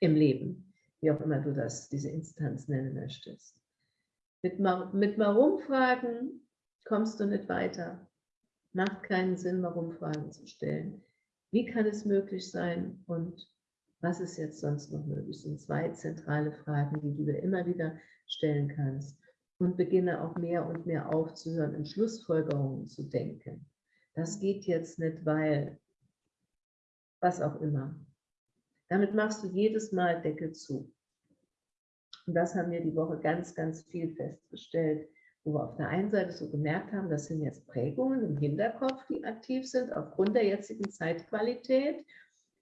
im Leben, wie auch immer du das, diese Instanz nennen möchtest. Mit, mit Warum-Fragen kommst du nicht weiter. Macht keinen Sinn, Warum-Fragen zu stellen. Wie kann es möglich sein und was ist jetzt sonst noch möglich? Das sind zwei zentrale Fragen, die du dir immer wieder stellen kannst. Und beginne auch mehr und mehr aufzuhören, in Schlussfolgerungen zu denken. Das geht jetzt nicht, weil was auch immer. Damit machst du jedes Mal Deckel zu. Und das haben wir die Woche ganz, ganz viel festgestellt, wo wir auf der einen Seite so gemerkt haben, das sind jetzt Prägungen im Hinterkopf, die aktiv sind, aufgrund der jetzigen Zeitqualität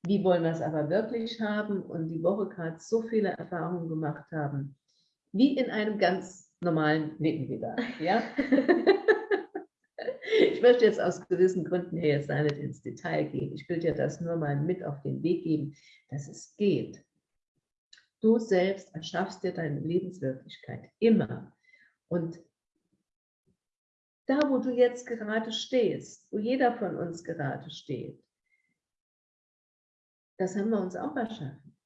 wie wollen wir es aber wirklich haben und die Woche gerade so viele Erfahrungen gemacht haben, wie in einem ganz normalen Leben wieder. Ja? möchte jetzt aus gewissen Gründen hier jetzt nicht ins Detail gehen. Ich will dir das nur mal mit auf den Weg geben, dass es geht. Du selbst erschaffst dir deine Lebenswirklichkeit immer. Und da, wo du jetzt gerade stehst, wo jeder von uns gerade steht, das haben wir uns auch erschaffen.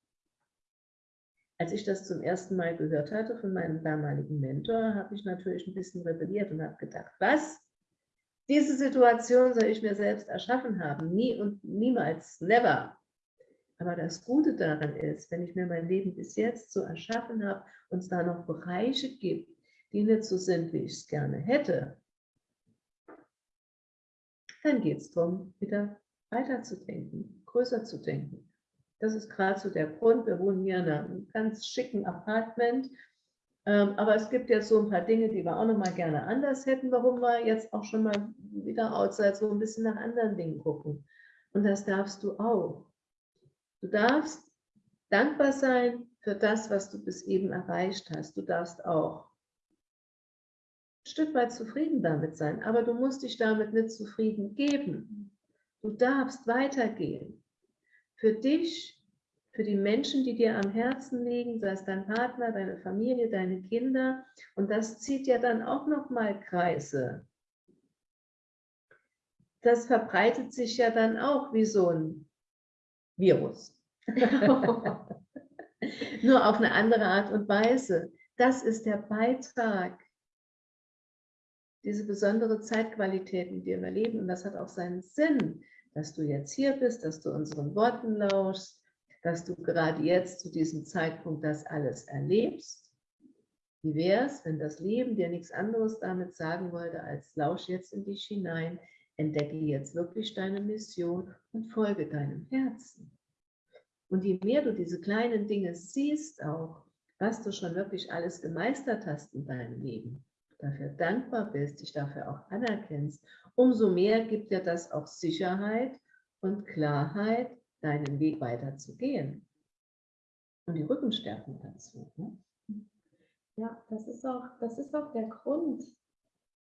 Als ich das zum ersten Mal gehört hatte von meinem damaligen Mentor, habe ich natürlich ein bisschen rebelliert und habe gedacht, was? Diese Situation soll ich mir selbst erschaffen haben. Nie und niemals, never. Aber das Gute daran ist, wenn ich mir mein Leben bis jetzt so erschaffen habe und es da noch Bereiche gibt, die nicht so sind, wie ich es gerne hätte, dann geht es darum, wieder weiterzudenken, größer zu denken. Das ist gerade so der Grund. Wir wohnen hier in einem ganz schicken Apartment. Ähm, aber es gibt jetzt so ein paar Dinge, die wir auch noch mal gerne anders hätten, warum wir jetzt auch schon mal wieder outside so ein bisschen nach anderen Dingen gucken. Und das darfst du auch. Du darfst dankbar sein für das, was du bis eben erreicht hast. Du darfst auch ein Stück weit zufrieden damit sein, aber du musst dich damit nicht zufrieden geben. Du darfst weitergehen für dich, für die Menschen, die dir am Herzen liegen, sei es dein Partner, deine Familie, deine Kinder. Und das zieht ja dann auch nochmal Kreise. Das verbreitet sich ja dann auch wie so ein Virus. Nur auf eine andere Art und Weise. Das ist der Beitrag, diese besondere Zeitqualität, der wir leben. Und das hat auch seinen Sinn dass du jetzt hier bist, dass du unseren Worten lauschst, dass du gerade jetzt zu diesem Zeitpunkt das alles erlebst. Wie wäre es, wenn das Leben dir nichts anderes damit sagen wollte, als lausch jetzt in dich hinein, entdecke jetzt wirklich deine Mission und folge deinem Herzen. Und je mehr du diese kleinen Dinge siehst auch, was du schon wirklich alles gemeistert hast in deinem Leben, dafür dankbar bist, dich dafür auch anerkennst umso mehr gibt dir das auch Sicherheit und Klarheit, deinen Weg weiterzugehen. Und die Rückenstärkung dazu. Ne? Ja, das ist, auch, das ist auch der Grund,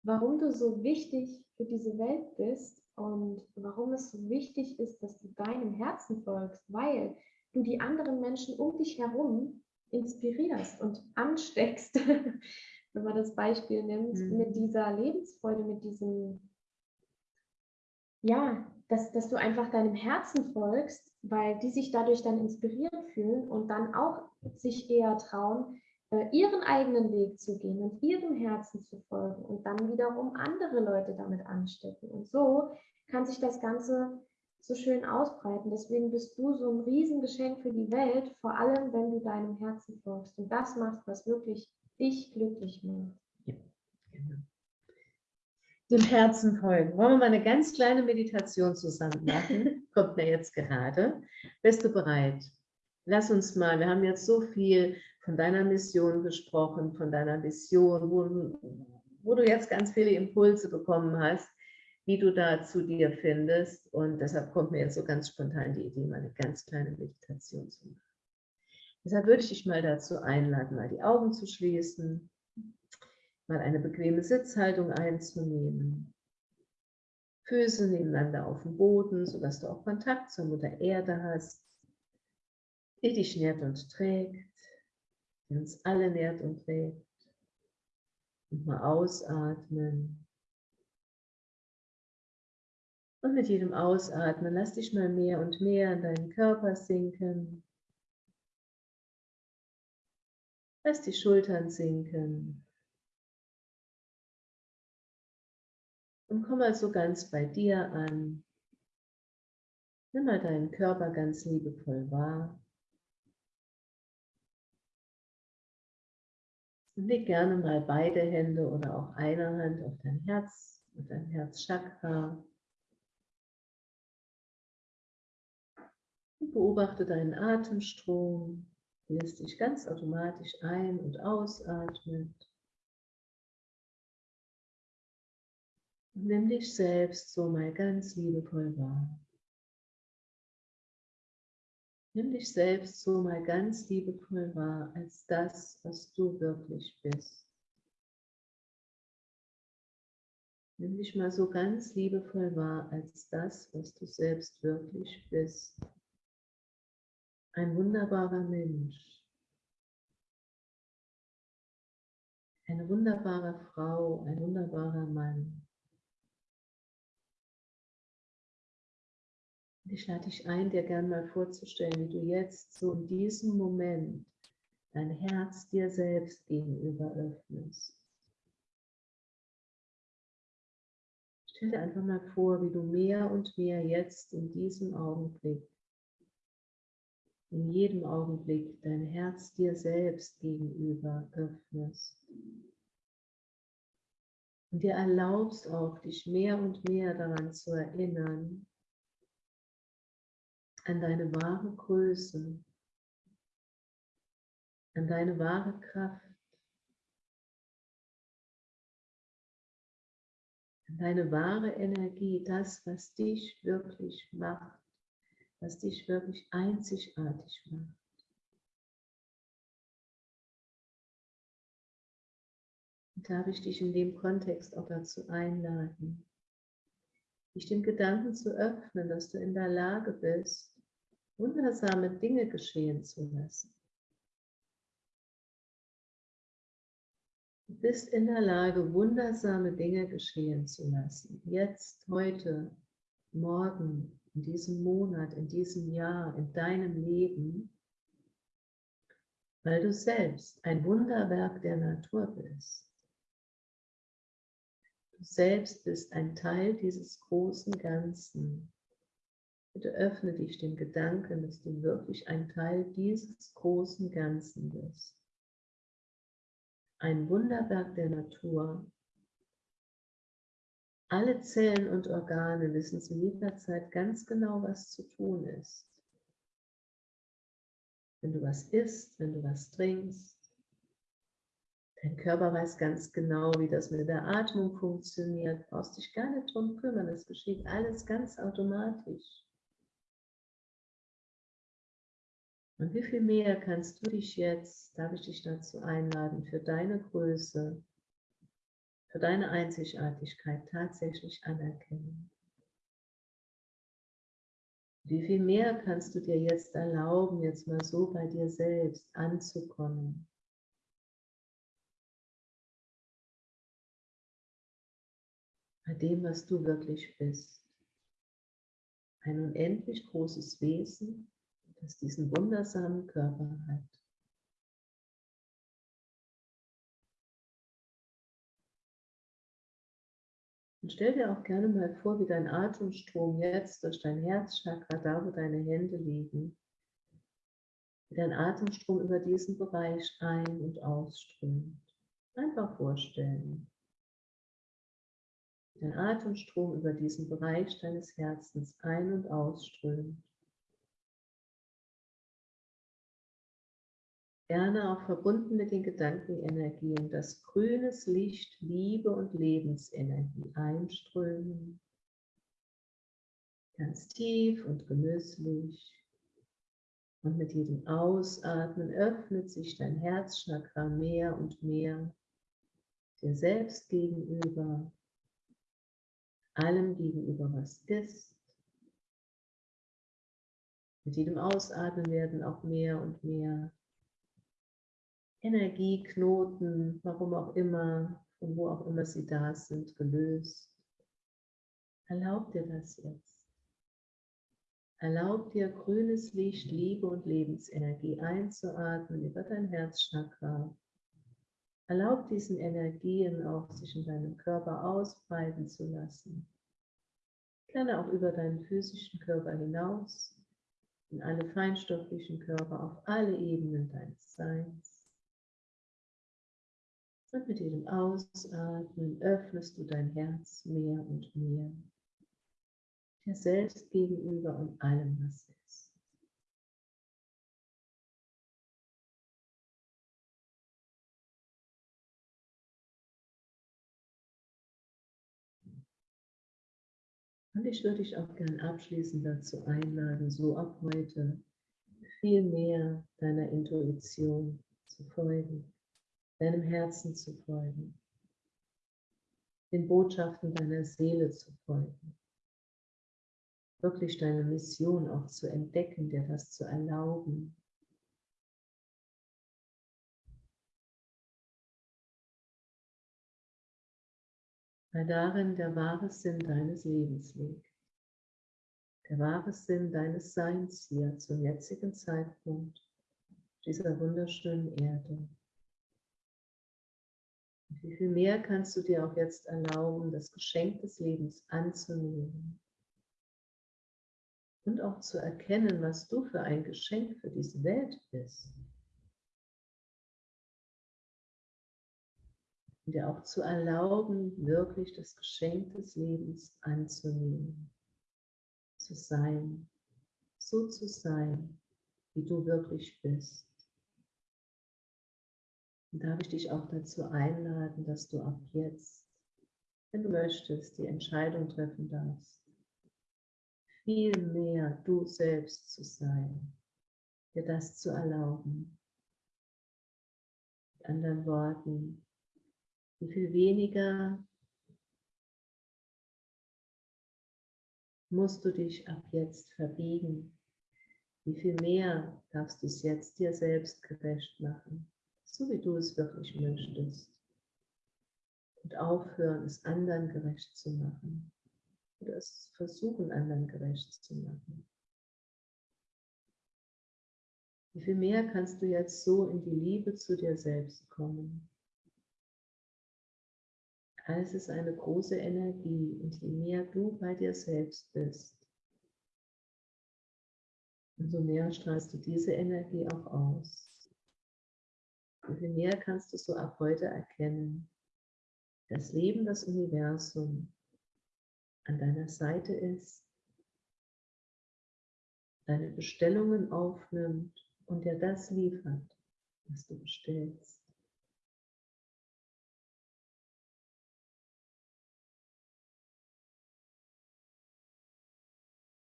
warum du so wichtig für diese Welt bist und warum es so wichtig ist, dass du deinem Herzen folgst, weil du die anderen Menschen um dich herum inspirierst und ansteckst, wenn man das Beispiel nimmt, mhm. mit dieser Lebensfreude, mit diesem ja, dass, dass du einfach deinem Herzen folgst, weil die sich dadurch dann inspiriert fühlen und dann auch sich eher trauen, äh, ihren eigenen Weg zu gehen und ihrem Herzen zu folgen und dann wiederum andere Leute damit anstecken. Und so kann sich das Ganze so schön ausbreiten. Deswegen bist du so ein Riesengeschenk für die Welt, vor allem wenn du deinem Herzen folgst und das machst, was wirklich dich glücklich macht. Ja, genau dem Herzen folgen. Wollen wir mal eine ganz kleine Meditation zusammen machen? Kommt mir jetzt gerade. Bist du bereit? Lass uns mal, wir haben jetzt so viel von deiner Mission gesprochen, von deiner Vision, wo, wo du jetzt ganz viele Impulse bekommen hast, wie du da zu dir findest. Und deshalb kommt mir jetzt so ganz spontan die Idee, mal eine ganz kleine Meditation zu machen. Deshalb würde ich dich mal dazu einladen, mal die Augen zu schließen mal eine bequeme Sitzhaltung einzunehmen. Füße nebeneinander auf dem Boden, sodass du auch Kontakt zur Mutter Erde hast, die dich nährt und trägt, die uns alle nährt und trägt. Und mal ausatmen. Und mit jedem Ausatmen lass dich mal mehr und mehr in deinen Körper sinken. Lass die Schultern sinken. Und komm mal so ganz bei dir an. Nimm mal deinen Körper ganz liebevoll wahr. Und leg gerne mal beide Hände oder auch eine Hand auf dein Herz, auf dein Herzchakra. Und beobachte deinen Atemstrom, wie es dich ganz automatisch ein- und ausatmet. Nimm dich selbst so mal ganz liebevoll wahr. Nimm dich selbst so mal ganz liebevoll wahr als das, was du wirklich bist. Nimm dich mal so ganz liebevoll wahr als das, was du selbst wirklich bist. Ein wunderbarer Mensch. Eine wunderbare Frau, ein wunderbarer Mann. Ich lade dich ein, dir gern mal vorzustellen, wie du jetzt so in diesem Moment dein Herz dir selbst gegenüber öffnest. Stell dir einfach mal vor, wie du mehr und mehr jetzt in diesem Augenblick, in jedem Augenblick dein Herz dir selbst gegenüber öffnest. Und dir erlaubst auch, dich mehr und mehr daran zu erinnern, an deine wahre Größe, an deine wahre Kraft, an deine wahre Energie, das, was dich wirklich macht, was dich wirklich einzigartig macht. Und darf ich dich in dem Kontext auch dazu einladen, dich dem Gedanken zu öffnen, dass du in der Lage bist, wundersame Dinge geschehen zu lassen. Du bist in der Lage, wundersame Dinge geschehen zu lassen. Jetzt, heute, morgen, in diesem Monat, in diesem Jahr, in deinem Leben, weil du selbst ein Wunderwerk der Natur bist. Du selbst bist ein Teil dieses großen Ganzen. Bitte öffne dich dem Gedanken, dass du wirklich ein Teil dieses großen Ganzen bist. Ein Wunderwerk der Natur. Alle Zellen und Organe wissen zu jeder Zeit ganz genau, was zu tun ist. Wenn du was isst, wenn du was trinkst, Dein Körper weiß ganz genau, wie das mit der Atmung funktioniert. Du brauchst dich gar nicht drum kümmern. Es geschieht alles ganz automatisch. Und wie viel mehr kannst du dich jetzt, darf ich dich dazu einladen, für deine Größe, für deine Einzigartigkeit tatsächlich anerkennen? Wie viel mehr kannst du dir jetzt erlauben, jetzt mal so bei dir selbst anzukommen? bei dem, was du wirklich bist. Ein unendlich großes Wesen, das diesen wundersamen Körper hat. Und stell dir auch gerne mal vor, wie dein Atemstrom jetzt durch dein Herzchakra, da wo deine Hände liegen, wie dein Atemstrom über diesen Bereich ein- und ausströmt. Einfach vorstellen der Atemstrom über diesen Bereich deines Herzens ein- und ausströmt. Gerne auch verbunden mit den Gedankenenergien, dass grünes Licht, Liebe und Lebensenergie einströmen. Ganz tief und genüsslich. Und mit jedem Ausatmen öffnet sich dein Herzchakra mehr und mehr dir selbst gegenüber allem gegenüber, was ist. Mit jedem Ausatmen werden auch mehr und mehr Energieknoten, warum auch immer, von wo auch immer sie da sind, gelöst. Erlaub dir das jetzt. Erlaub dir grünes Licht, Liebe und Lebensenergie einzuatmen über dein Herzchakra. Erlaub diesen Energien auch, sich in deinem Körper ausbreiten zu lassen. Gerne auch über deinen physischen Körper hinaus, in alle feinstofflichen Körper, auf alle Ebenen deines Seins. Und mit jedem Ausatmen öffnest du dein Herz mehr und mehr, dir selbst gegenüber und allem, was ist. Und ich würde dich auch gern abschließend dazu einladen, so ab heute viel mehr deiner Intuition zu folgen, deinem Herzen zu folgen, den Botschaften deiner Seele zu folgen, wirklich deine Mission auch zu entdecken, dir das zu erlauben, weil darin der wahre Sinn deines Lebens liegt. Der wahre Sinn deines Seins hier zum jetzigen Zeitpunkt dieser wunderschönen Erde. Und wie viel mehr kannst du dir auch jetzt erlauben, das Geschenk des Lebens anzunehmen und auch zu erkennen, was du für ein Geschenk für diese Welt bist. und dir auch zu erlauben, wirklich das Geschenk des Lebens anzunehmen, zu sein, so zu sein, wie du wirklich bist. Und darf ich dich auch dazu einladen, dass du ab jetzt, wenn du möchtest, die Entscheidung treffen darfst, viel mehr du selbst zu sein, dir das zu erlauben. Mit anderen Worten, wie viel weniger musst du dich ab jetzt verbiegen. Wie viel mehr darfst du es jetzt dir selbst gerecht machen, so wie du es wirklich möchtest. Und aufhören, es anderen gerecht zu machen. Oder es versuchen, anderen gerecht zu machen. Wie viel mehr kannst du jetzt so in die Liebe zu dir selbst kommen? Alles ist eine große Energie und je mehr du bei dir selbst bist, umso mehr strahlst du diese Energie auch aus. Je mehr kannst du so ab heute erkennen, das Leben, das Universum an deiner Seite ist, deine Bestellungen aufnimmt und dir das liefert, was du bestellst.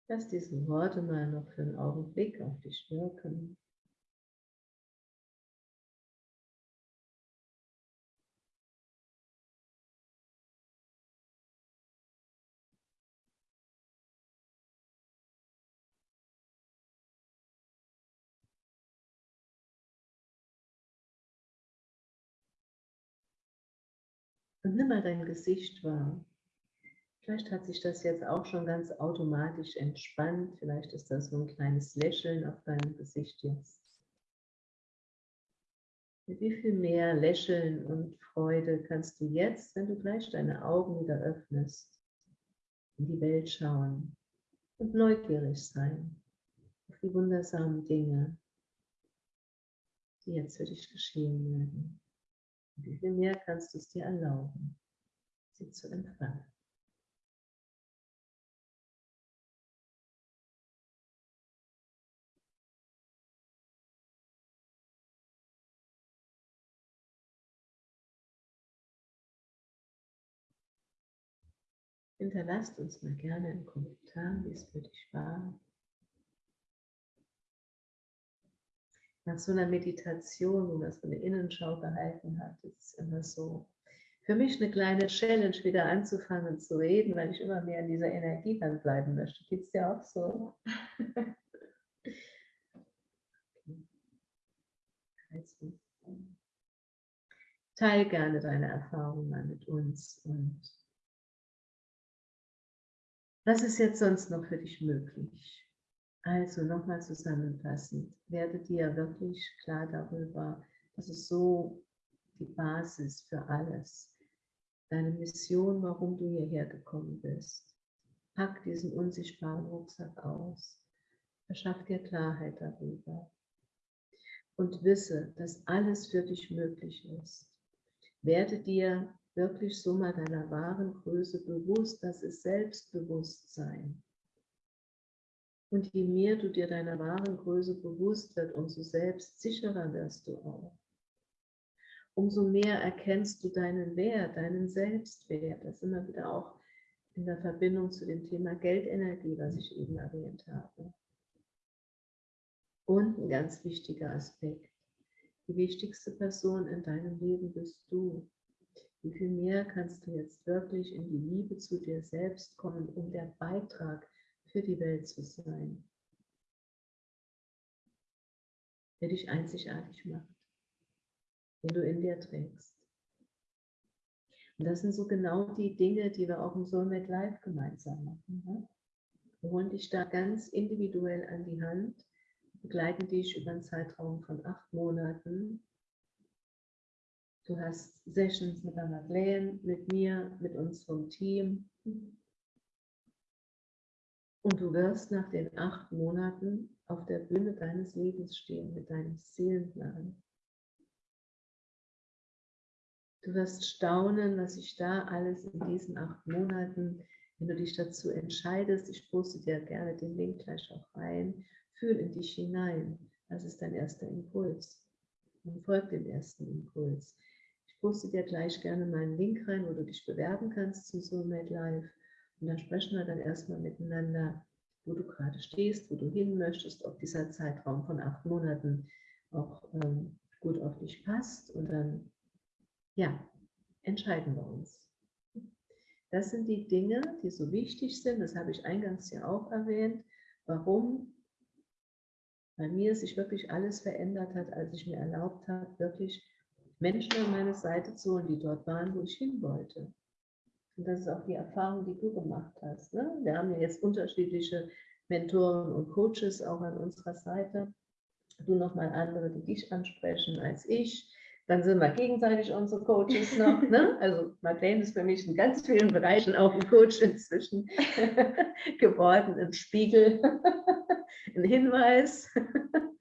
Lass diese Worte mal noch für einen Augenblick auf dich wirken. Und nimm mal dein Gesicht wahr. Vielleicht hat sich das jetzt auch schon ganz automatisch entspannt. Vielleicht ist das so ein kleines Lächeln auf deinem Gesicht jetzt. Mit wie viel mehr Lächeln und Freude kannst du jetzt, wenn du gleich deine Augen wieder öffnest, in die Welt schauen und neugierig sein auf die wundersamen Dinge, die jetzt für dich geschehen werden. Wie viel mehr kannst du es dir erlauben, sie zu empfangen. Hinterlasst uns mal gerne einen Kommentar, wie es für dich war. Nach so einer Meditation, wo man so eine Innenschau gehalten hat, ist es immer so für mich eine kleine Challenge, wieder anzufangen zu reden, weil ich immer mehr in dieser Energie dann bleiben möchte. Geht es dir auch so? also, teil gerne deine Erfahrungen mal mit uns und was ist jetzt sonst noch für dich möglich? Also nochmal zusammenfassend, werde dir wirklich klar darüber, dass es so die Basis für alles, deine Mission, warum du hierher gekommen bist. Pack diesen unsichtbaren Rucksack aus, verschaff dir Klarheit darüber und wisse, dass alles für dich möglich ist. Werde dir wirklich so mal deiner wahren Größe bewusst, das ist Selbstbewusstsein. Und je mehr du dir deiner wahren Größe bewusst wird, umso selbstsicherer wirst du auch. Umso mehr erkennst du deinen Wert, deinen Selbstwert. Das ist immer wieder auch in der Verbindung zu dem Thema Geldenergie, was ich eben erwähnt habe. Und ein ganz wichtiger Aspekt. Die wichtigste Person in deinem Leben bist du. Wie viel mehr kannst du jetzt wirklich in die Liebe zu dir selbst kommen, um der Beitrag für die Welt zu sein, der dich einzigartig macht, den du in dir trägst. Und das sind so genau die Dinge, die wir auch im Soulmate Live gemeinsam machen. Ne? Wir holen dich da ganz individuell an die Hand, begleiten dich über einen Zeitraum von acht Monaten Du hast Sessions mit der Madeleine, mit mir, mit unserem Team. Und du wirst nach den acht Monaten auf der Bühne deines Lebens stehen mit deinem Seelenplan. Du wirst staunen, was sich da alles in diesen acht Monaten wenn du dich dazu entscheidest, ich poste dir gerne den Link gleich auch rein, fühl in dich hinein. Das ist dein erster Impuls. Und folg dem ersten Impuls. Ich poste dir gleich gerne meinen Link rein, wo du dich bewerben kannst zum Soulmate Live. Und dann sprechen wir dann erstmal miteinander, wo du gerade stehst, wo du hin möchtest, ob dieser Zeitraum von acht Monaten auch ähm, gut auf dich passt. Und dann, ja, entscheiden wir uns. Das sind die Dinge, die so wichtig sind. Das habe ich eingangs ja auch erwähnt. Warum bei mir sich wirklich alles verändert hat, als ich mir erlaubt habe, wirklich Menschen an meine Seite zu holen, die dort waren, wo ich hin wollte. Und das ist auch die Erfahrung, die du gemacht hast. Ne? Wir haben ja jetzt unterschiedliche Mentoren und Coaches auch an unserer Seite. Du nochmal andere, die dich ansprechen als ich. Dann sind wir gegenseitig unsere Coaches noch. Ne? Also Madeleine ist für mich in ganz vielen Bereichen auch ein Coach inzwischen geworden, ein Spiegel, ein Hinweis.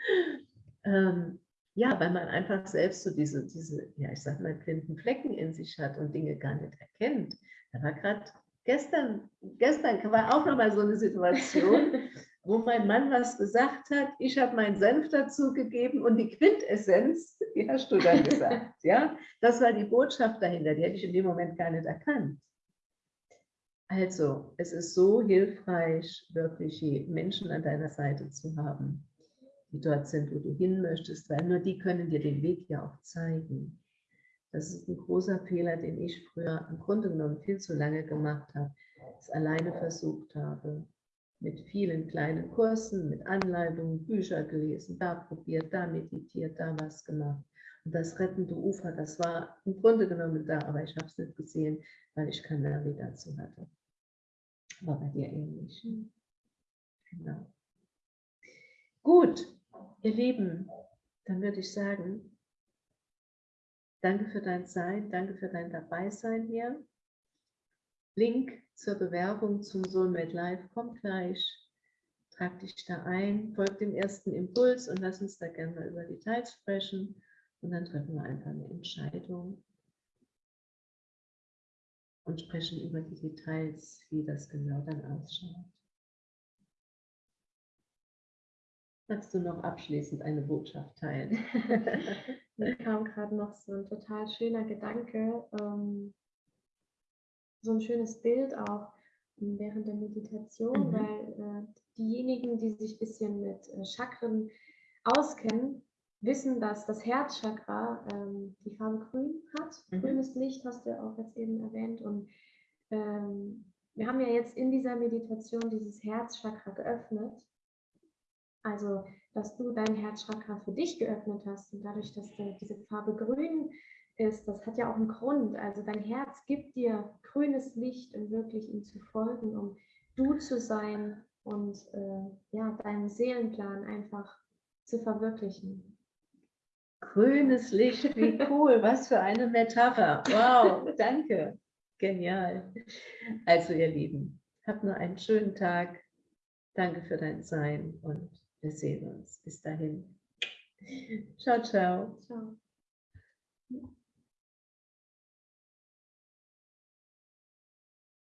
ähm, ja, weil man einfach selbst so diese, diese, ja, ich sag mal, blinden Flecken in sich hat und Dinge gar nicht erkennt. Da war gerade gestern, gestern war auch noch mal so eine Situation, wo mein Mann was gesagt hat, ich habe meinen Senf dazu gegeben und die Quintessenz, die hast du dann gesagt. ja? Das war die Botschaft dahinter, die hätte ich in dem Moment gar nicht erkannt. Also, es ist so hilfreich, wirklich Menschen an deiner Seite zu haben, die dort sind, wo du hin möchtest, weil nur die können dir den Weg ja auch zeigen. Das ist ein großer Fehler, den ich früher im Grunde genommen viel zu lange gemacht habe, es alleine versucht habe mit vielen kleinen Kursen, mit Anleitungen, Bücher gelesen, da probiert, da meditiert, da was gemacht. Und das rettende Ufer, das war im Grunde genommen da, aber ich habe es nicht gesehen, weil ich keine Navigation hatte. War bei dir ähnlich. Genau. Gut, ihr Lieben, dann würde ich sagen, danke für dein Sein, danke für dein Dabeisein hier. Link zur Bewerbung zum Soulmate Live kommt gleich. Trag dich da ein, folg dem ersten Impuls und lass uns da gerne mal über Details sprechen. Und dann treffen wir einfach eine Entscheidung und sprechen über die Details, wie das genau dann ausschaut. Magst du noch abschließend eine Botschaft teilen? Mir kam gerade noch so ein total schöner Gedanke. Ähm, so ein schönes Bild auch während der Meditation, mhm. weil äh, diejenigen, die sich ein bisschen mit äh, Chakren auskennen, wissen, dass das Herzchakra ähm, die Farbe grün hat. Mhm. Grünes Licht hast du auch jetzt eben erwähnt. Und ähm, wir haben ja jetzt in dieser Meditation dieses Herzchakra geöffnet. Also, dass du dein Herzchakra für dich geöffnet hast und dadurch, dass diese Farbe grün ist, das hat ja auch einen Grund. Also dein Herz gibt dir grünes Licht, um wirklich ihm zu folgen, um du zu sein und äh, ja, deinen Seelenplan einfach zu verwirklichen. Grünes Licht, wie cool, was für eine Metapher. Wow, danke. Genial. Also ihr Lieben, habt nur einen schönen Tag. Danke für dein Sein und wir sehen uns. Bis dahin. Ciao, ciao. Ciao.